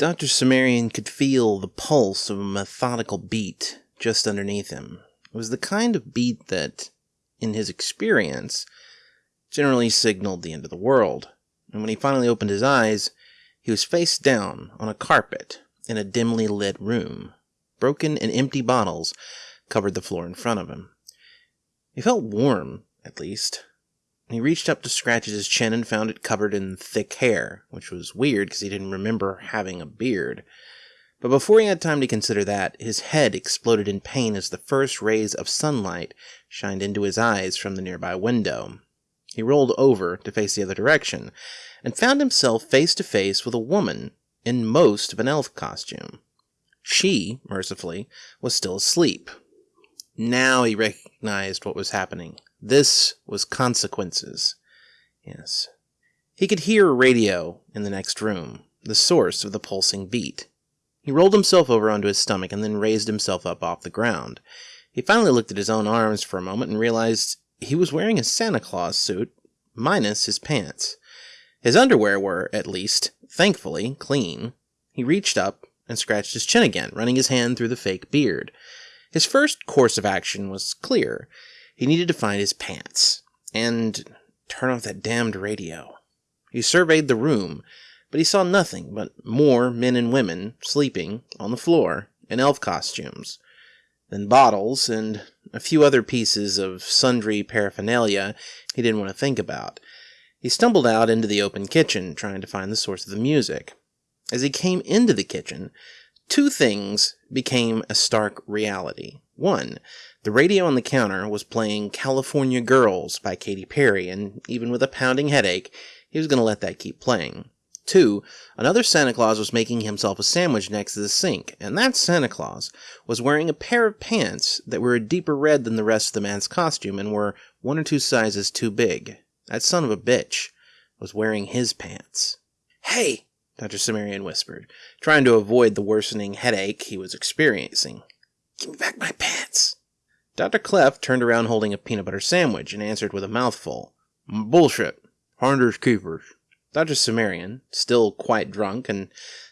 Dr. Cimmerian could feel the pulse of a methodical beat just underneath him. It was the kind of beat that, in his experience, generally signaled the end of the world. And when he finally opened his eyes, he was face down on a carpet in a dimly lit room. Broken and empty bottles covered the floor in front of him. He felt warm, at least. He reached up to scratch at his chin and found it covered in thick hair, which was weird because he didn't remember having a beard. But before he had time to consider that, his head exploded in pain as the first rays of sunlight shined into his eyes from the nearby window. He rolled over to face the other direction and found himself face to face with a woman in most of an elf costume. She, mercifully, was still asleep. Now he recognized what was happening. This was consequences. Yes. He could hear a radio in the next room, the source of the pulsing beat. He rolled himself over onto his stomach and then raised himself up off the ground. He finally looked at his own arms for a moment and realized he was wearing a Santa Claus suit, minus his pants. His underwear were, at least, thankfully, clean. He reached up and scratched his chin again, running his hand through the fake beard. His first course of action was clear. He needed to find his pants and turn off that damned radio. He surveyed the room, but he saw nothing but more men and women sleeping on the floor in elf costumes, then bottles and a few other pieces of sundry paraphernalia he didn't want to think about. He stumbled out into the open kitchen, trying to find the source of the music. As he came into the kitchen, two things became a stark reality. One, the radio on the counter was playing California Gurls by Katy Perry, and even with a pounding headache, he was going to let that keep playing. Two, another Santa Claus was making himself a sandwich next to the sink, and that Santa Claus was wearing a pair of pants that were a deeper red than the rest of the man's costume and were one or two sizes too big. That son of a bitch was wearing his pants. Hey! Dr. Cimmerian whispered, trying to avoid the worsening headache he was experiencing. Give me back my pants. Dr. Clef turned around holding a peanut butter sandwich and answered with a mouthful. Bullshit. Finders keepers. Dr. Cimmerian, still quite drunk and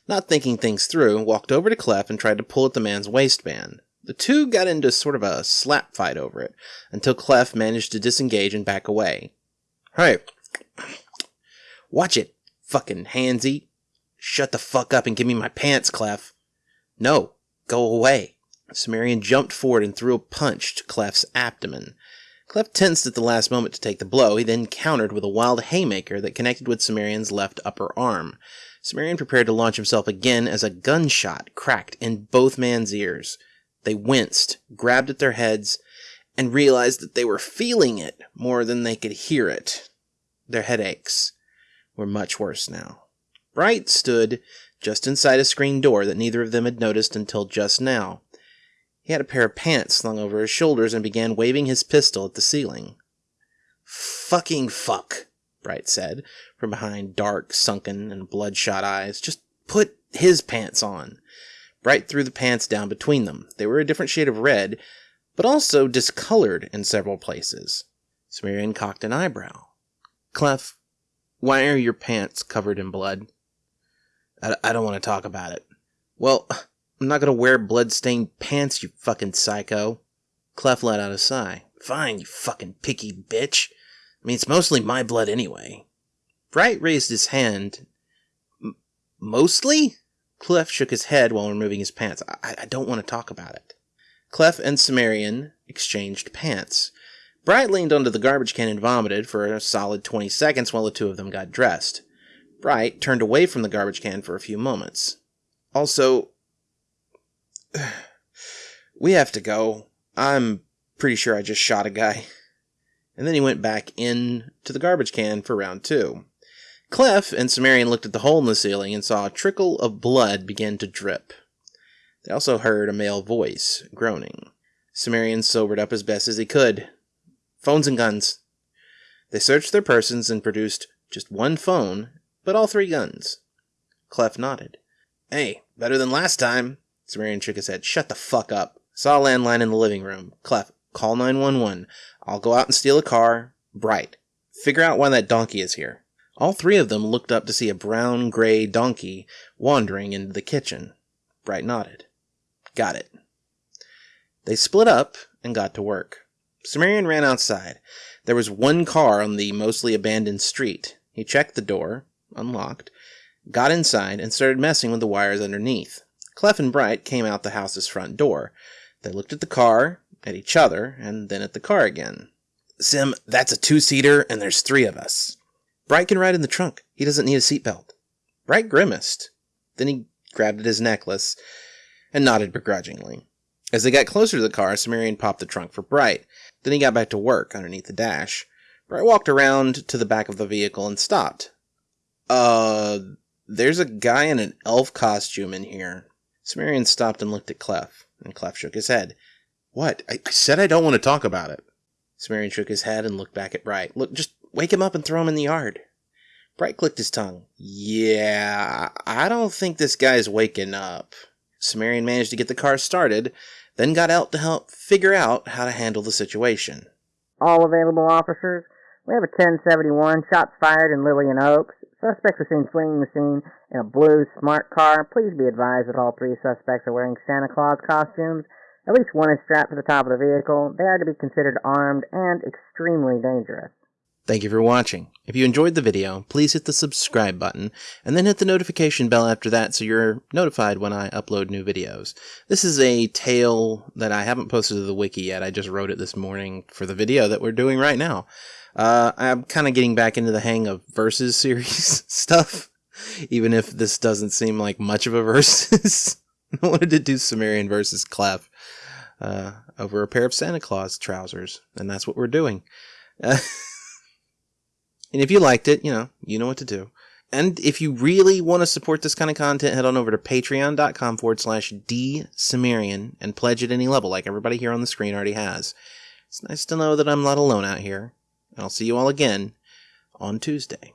not thinking things through, walked over to Clef and tried to pull at the man's waistband. The two got into sort of a slap fight over it, until Clef managed to disengage and back away. Hey, watch it, fucking handsy. Shut the fuck up and give me my pants, Clef. No, go away. Cimmerian jumped forward and threw a punch to Clef's abdomen. Clef tensed at the last moment to take the blow. He then countered with a wild haymaker that connected with Cimmerian's left upper arm. Cimmerian prepared to launch himself again as a gunshot cracked in both men's ears. They winced, grabbed at their heads, and realized that they were feeling it more than they could hear it. Their headaches were much worse now. Bright stood just inside a screen door that neither of them had noticed until just now. He had a pair of pants slung over his shoulders and began waving his pistol at the ceiling. Fucking fuck, Bright said, from behind dark, sunken, and bloodshot eyes. Just put his pants on. Bright threw the pants down between them. They were a different shade of red, but also discolored in several places. Cimmerian cocked an eyebrow. Clef, why are your pants covered in blood? I, I don't want to talk about it. Well, I'm not gonna wear blood-stained pants, you fucking psycho. Clef let out a sigh. Fine, you fucking picky bitch. I mean, it's mostly my blood anyway. Bright raised his hand. Mostly? Clef shook his head while removing his pants. I, I don't want to talk about it. Clef and Cimmerian exchanged pants. Bright leaned onto the garbage can and vomited for a solid 20 seconds while the two of them got dressed. Bright turned away from the garbage can for a few moments. Also, we have to go. I'm pretty sure I just shot a guy. And then he went back in to the garbage can for round two. Clef and Cimmerian looked at the hole in the ceiling and saw a trickle of blood begin to drip. They also heard a male voice groaning. Cimmerian sobered up as best as he could. Phones and guns. They searched their persons and produced just one phone, but all three guns. Clef nodded. Hey, better than last time. Cimmerian shook his head. Shut the fuck up. Saw a landline in the living room. Clef, call 911. I'll go out and steal a car. Bright. Figure out why that donkey is here. All three of them looked up to see a brown gray donkey wandering into the kitchen. Bright nodded. Got it. They split up and got to work. Cimmerian ran outside. There was one car on the mostly abandoned street. He checked the door, unlocked, got inside, and started messing with the wires underneath. Clef and Bright came out the house's front door. They looked at the car, at each other, and then at the car again. Sim, that's a two seater, and there's three of us. Bright can ride in the trunk. He doesn't need a seatbelt. Bright grimaced. Then he grabbed at his necklace and nodded begrudgingly. As they got closer to the car, Cimmerian popped the trunk for Bright. Then he got back to work underneath the dash. Bright walked around to the back of the vehicle and stopped. Uh, there's a guy in an elf costume in here. Cimmerian stopped and looked at Clef, and Clef shook his head. What? I, I said I don't want to talk about it. Cimmerian shook his head and looked back at Bright. Look, just wake him up and throw him in the yard. Bright clicked his tongue. Yeah, I don't think this guy's waking up. Cimmerian managed to get the car started, then got out to help figure out how to handle the situation. All available officers. We have a 1071, shots fired in Lillian Oaks. Suspects are seen fleeing the scene in a blue smart car. Please be advised that all three suspects are wearing Santa Claus costumes. At least one is strapped to the top of the vehicle. They are to be considered armed and extremely dangerous. Thank you for watching. If you enjoyed the video, please hit the subscribe button, and then hit the notification bell after that so you're notified when I upload new videos. This is a tale that I haven't posted to the wiki yet, I just wrote it this morning for the video that we're doing right now. Uh, I'm kind of getting back into the hang of versus series stuff, even if this doesn't seem like much of a versus. I wanted to do Cimmerian versus Clef uh, over a pair of Santa Claus trousers, and that's what we're doing. Uh, And if you liked it, you know, you know what to do. And if you really want to support this kind of content, head on over to patreon.com forward slash dsumerian and pledge at any level, like everybody here on the screen already has. It's nice to know that I'm not alone out here. And I'll see you all again on Tuesday.